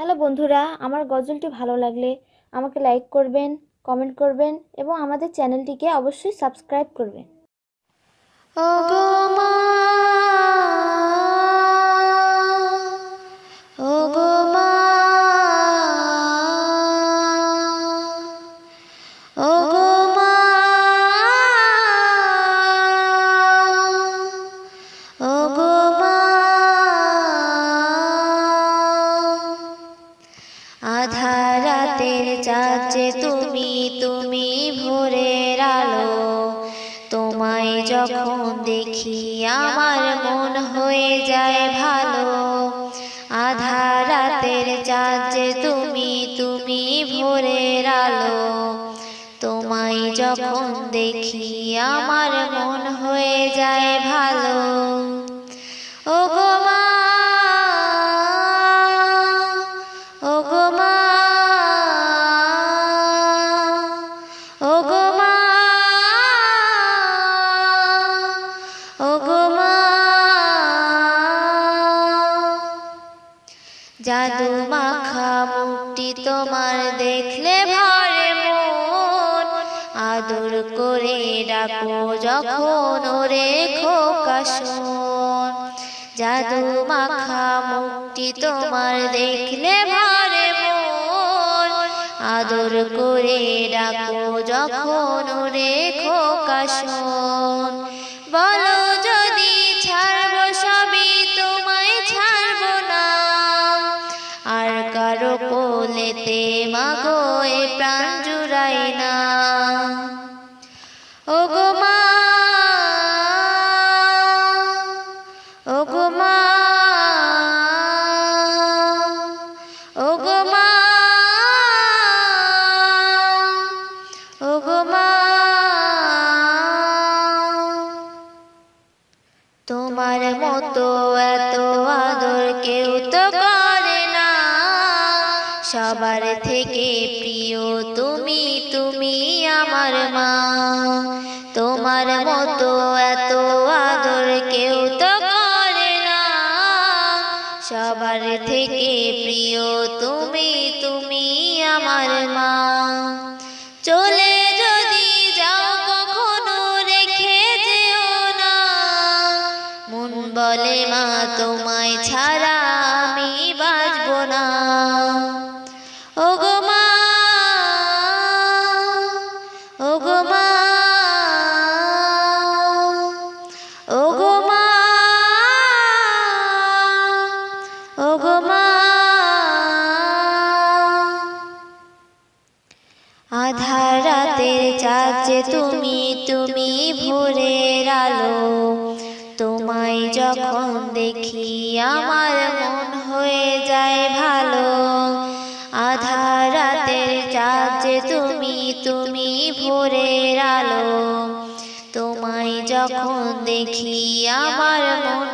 Hello বন্ধুরা, আমার গজলটি ভালো লাগলে আমাকে লাইক করবেন কমেন্ট করবেন এবং আমাদের চ্যানেলটিকে অবশ্যই সাবস্ক্রাইব করবেন। চাচে তুমি তুমি ভোরের আলো। তোমায় যখন দেখি আমার মন হয়ে যায় ভালো। আধা রাতের চাচে তুমি তুমি ভোরের আলো। তোমায় যখন দেখি আমার মন হয়ে যায় ভালো। জাদু মাখা মুখটি তোমার দেখলে ভরে মন। আদর করে ডাকো যখন ওরে খোকা শোন। জাদু মাখা মুখটি তোমার দেখলে ভরে মন। আদর করে ডাকো যখন ওরে খোকা কোলেতে মাগো প্রাণ জুড়াই না। ও গো মা ও গো মা ও গো মা ও গো মা। তোমার মতো সবার থেকে প্রিয় তুমি তুমি আমার মা। তোমার মতো এত আদর কেউ তো করে না। সবার থেকে প্রিয় তুমি তুমি আমার মা। চলে যদি যাও কখনো রেখে যেও না। মন বলে ও গো মা ও মা ও মা আধার রাতের তুমি তুমি ভোরের আলো তোমায় যখন দেখি, আমার মন হয়ে যায় ভালো। ভোরের আলো। তোমায় যখন দেখি আমার মন